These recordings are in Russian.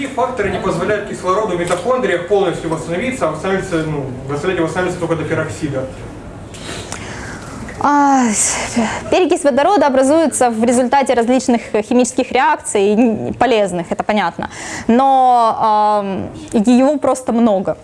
какие факторы не позволяют кислороду в митохондриях полностью восстановиться, а восстанавливается, ну, восстановить восстанавливается только до пероксида? А, перекись водорода образуется в результате различных химических реакций, полезных, это понятно, но э, его просто много.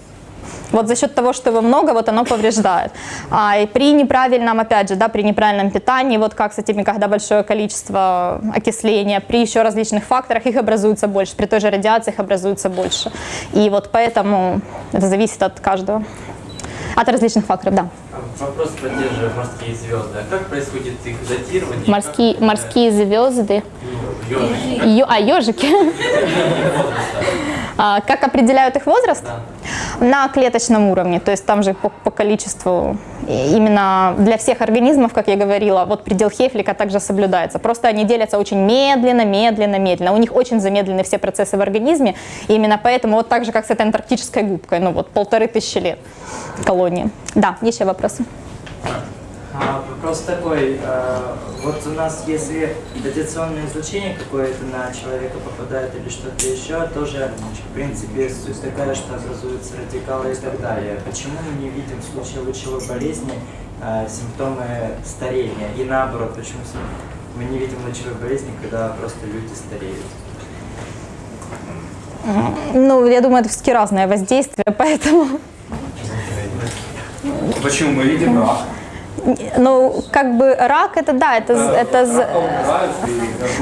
Вот за счет того, что его много, вот оно повреждает. А, и при неправильном, опять же, да, при неправильном питании, вот как с этими, когда большое количество окисления, при еще различных факторах их образуется больше, при той же радиации их образуется больше. И вот поэтому это зависит от каждого, от различных факторов, да. Вопрос про те же морские звезды. А как происходит их датирование? Морские, Как, морские звезды. ёжики? Ё- а, ежики. А, Как определяют их возраст? На клеточном уровне, то есть там же по, по количеству, именно для всех организмов, как я говорила, вот предел Хефлика также соблюдается. Просто они делятся очень медленно, медленно, медленно. У них очень замедлены все процессы в организме, и именно поэтому вот так же, как с этой антарктической губкой, ну вот полторы тысячи лет колонии. Да, еще вопросы? А, вопрос такой, э, вот у нас, если радиационное излучение какое-то на человека попадает или что-то еще, тоже, в принципе, суть такая, что образуются радикалы и так далее. Почему мы не видим в случае лучевой болезни э, симптомы старения? И наоборот, почему мы не видим лучевой болезни, когда просто люди стареют? Ну, я думаю, это все-таки разное воздействие, поэтому... Почему мы видим рак? Ну, как бы рак, это да, это, это з-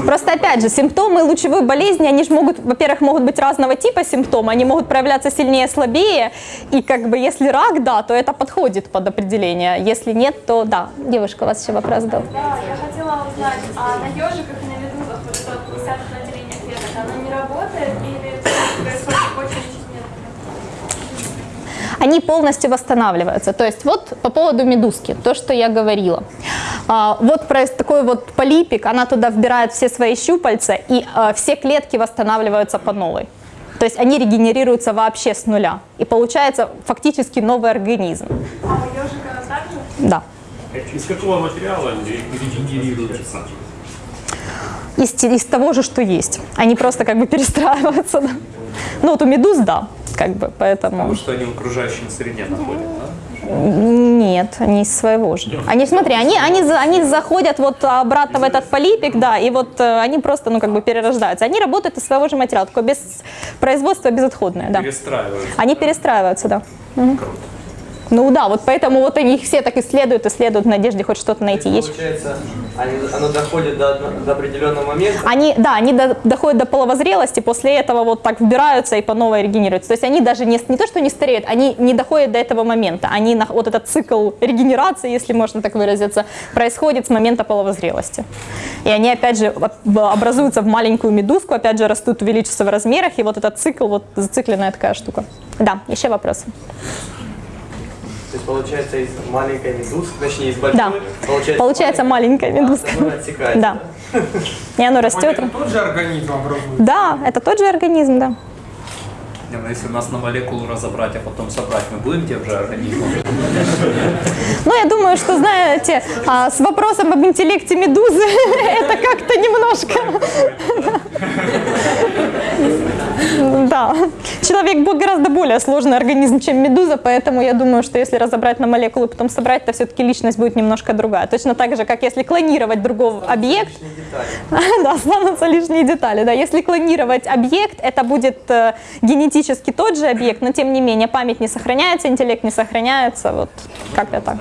Просто опять же, симптомы лучевой болезни, они же могут, во-первых, могут быть разного типа симптомы, они могут проявляться сильнее, слабее, и как бы если рак, да, то это подходит под определение, если нет, то да. Девушка, у вас еще вопрос был. Да, я хотела узнать, а на ежиках и на медузах вот это вот 50 деление клеток, оно не работает или всё происходит очень медленно? Они полностью восстанавливаются. То есть вот по поводу медузки, то, что я говорила. А, вот такой вот полипик, она туда вбирает все свои щупальца, и а, все клетки восстанавливаются по новой. То есть они регенерируются вообще с нуля. И получается фактически новый организм. А у ежика также? Да. Из какого материала регенерируются? Из, из того же, что есть. Они просто как бы перестраиваются. Ну вот у медуз, да, как бы, поэтому... Потому что они в окружающей среде находят, да? Нет, они из своего же. Они, смотри, они, они, они заходят вот обратно в этот полипик, да, и вот э, они просто, ну, как бы перерождаются. Они работают из своего же материала, такое без производства безотходное, да. Перестраиваются. Они перестраиваются, да. Мгм. Ну да, вот поэтому вот они их все так исследуют, исследуют в надежде хоть что-то найти. Есть Получается, они- оно доходит до, до определенного момента. Они, да, они до- доходят до половозрелости, после этого вот так вбираются и по новой регенерируются. То есть они даже не, не то, что не стареют, они не доходят до этого момента. Они, на- вот этот цикл регенерации, если можно так выразиться, происходит с момента половозрелости. И они, опять же, об- образуются в маленькую медузку, опять же, растут, увеличиваются в размерах, и вот этот цикл, вот зацикленная такая штука. Да, еще вопросы? То есть получается из маленькой медузки, точнее из большой, Да. Получается маленькая медузка. оно отсекается. Да. И оно растет. Это тот же организм образуется? Да, это тот же организм, да. Не, ну, если нас на молекулу разобрать, а потом собрать, мы будем тем же организмом? Ну, я думаю, что, знаете, а, с вопросом об интеллекте медузы это как-то немножко... Да. Человек был гораздо более сложный организм, чем медуза, поэтому я думаю, что если разобрать на молекулы потом собрать, то все-таки личность будет немножко другая. Точно так же, как если клонировать другого объект, да, останутся лишние детали. Да. Если клонировать объект, это будет э, генетически тот же объект, но тем не менее память не сохраняется, интеллект не сохраняется. Вот как-то так.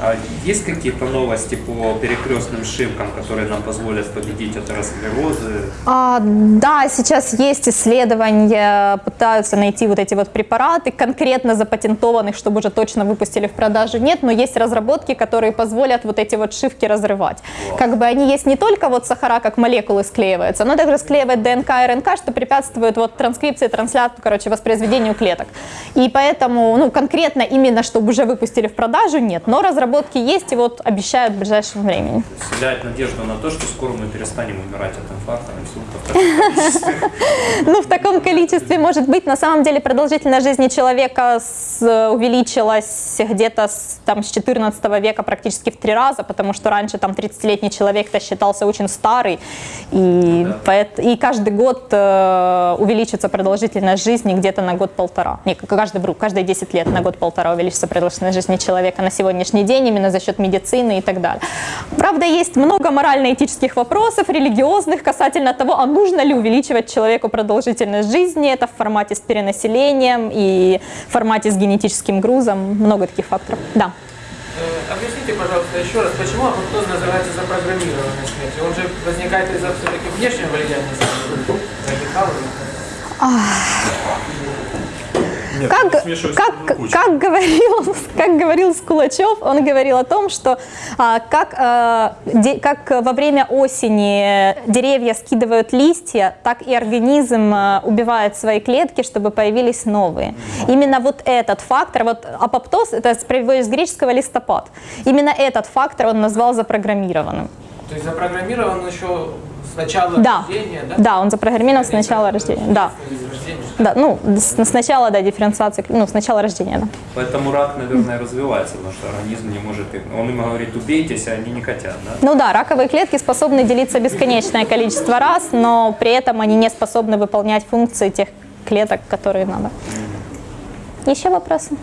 А есть какие-то новости по перекрестным шивкам, которые нам позволят победить атеросклерозы? А, да, сейчас есть исследования, пытаются найти вот эти вот препараты, конкретно запатентованных, чтобы уже точно выпустили в продажу, нет, но есть разработки, которые позволят вот эти вот шивки разрывать. Как бы они есть не только вот сахара, как молекулы склеиваются, но также склеивает ДНК и РНК, что препятствует вот транскрипции, трансляции, короче, воспроизведению клеток. И поэтому, ну, конкретно именно, чтобы уже выпустили в продажу, нет, но разработки разработки есть, и вот обещают в ближайшем времени. Вселяет надежду на то, что скоро мы перестанем умирать от инфаркта, инсульта. Ну, в таком количестве может быть. На самом деле продолжительность жизни человека увеличилась где-то с, там, с 14 века практически в три раза, потому что раньше там 30-летний человек-то считался очень старый, и, и каждый год э, увеличится продолжительность жизни где-то на год-полтора. Не, каждый, каждые 10 лет на год-полтора увеличится продолжительность жизни человека на сегодняшний день именно за счет медицины и так далее. Правда, есть много морально-этических вопросов, религиозных касательно того, а нужно ли увеличивать человеку продолжительность жизни. Это в формате с перенаселением и в формате с генетическим грузом. Много таких факторов. Да. Э, Объясните, пожалуйста, еще раз, почему апоптоз называется запрограммированной смертью? Он же возникает из-за все-таки внешнего влияния. Нет, Как, как, как, говорил, как говорил Скулачев, он говорил о том, что а, как, а, де- как во время осени деревья скидывают листья, так и организм а, убивает свои клетки, чтобы появились новые. Именно вот этот фактор, вот апоптоз, это приводит с греческого листопад, именно этот фактор он назвал запрограммированным. То есть запрограммирован еще с начала Да, рождения, да? да, он запрограммирован с начала рождения, да. Рождения. Да, ну, с, с начала, да, дифференциации, ну, с начала рождения, да. Поэтому рак, наверное, развивается, потому что организм не может. Он им говорит, убейтесь, а они не хотят, да? Ну да, раковые клетки способны делиться бесконечное количество раз, но при этом они не способны выполнять функции тех клеток, которые надо. Еще вопросы?